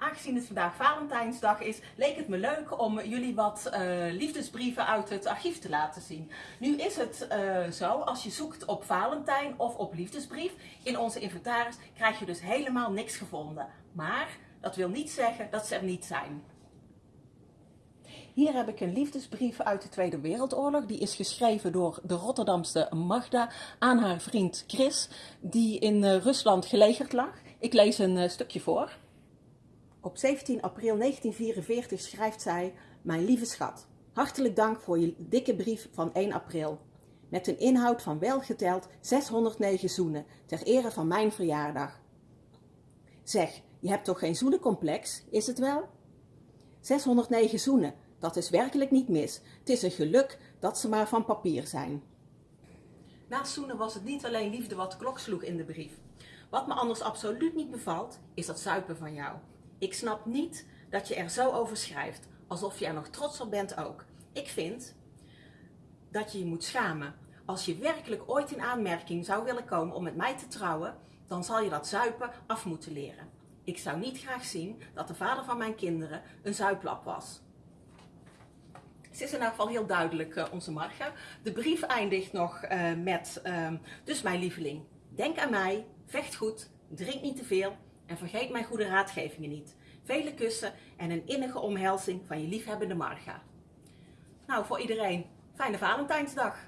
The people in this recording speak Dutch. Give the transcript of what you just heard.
Aangezien het vandaag Valentijnsdag is, leek het me leuk om jullie wat uh, liefdesbrieven uit het archief te laten zien. Nu is het uh, zo, als je zoekt op Valentijn of op liefdesbrief, in onze inventaris krijg je dus helemaal niks gevonden. Maar dat wil niet zeggen dat ze er niet zijn. Hier heb ik een liefdesbrief uit de Tweede Wereldoorlog. Die is geschreven door de Rotterdamse Magda aan haar vriend Chris, die in uh, Rusland gelegerd lag. Ik lees een stukje voor. Op 17 april 1944 schrijft zij: Mijn lieve schat, hartelijk dank voor je dikke brief van 1 april. Met een inhoud van welgeteld 609 zoenen ter ere van mijn verjaardag. Zeg, je hebt toch geen zoenencomplex, is het wel? 609 zoenen, dat is werkelijk niet mis. Het is een geluk dat ze maar van papier zijn. Naast zoenen was het niet alleen liefde wat de klok sloeg in de brief. Wat me anders absoluut niet bevalt, is dat zuipen van jou. Ik snap niet dat je er zo over schrijft, alsof je er nog trots op bent ook. Ik vind dat je je moet schamen. Als je werkelijk ooit in aanmerking zou willen komen om met mij te trouwen, dan zal je dat zuipen af moeten leren. Ik zou niet graag zien dat de vader van mijn kinderen een zuiplap was. Het is in elk geval heel duidelijk, uh, onze Marga. De brief eindigt nog uh, met, uh, dus mijn lieveling, denk aan mij, vecht goed, drink niet te veel en vergeet mijn goede raadgevingen niet. Vele kussen en een innige omhelzing van je liefhebbende Marga. Nou, voor iedereen, fijne Valentijnsdag!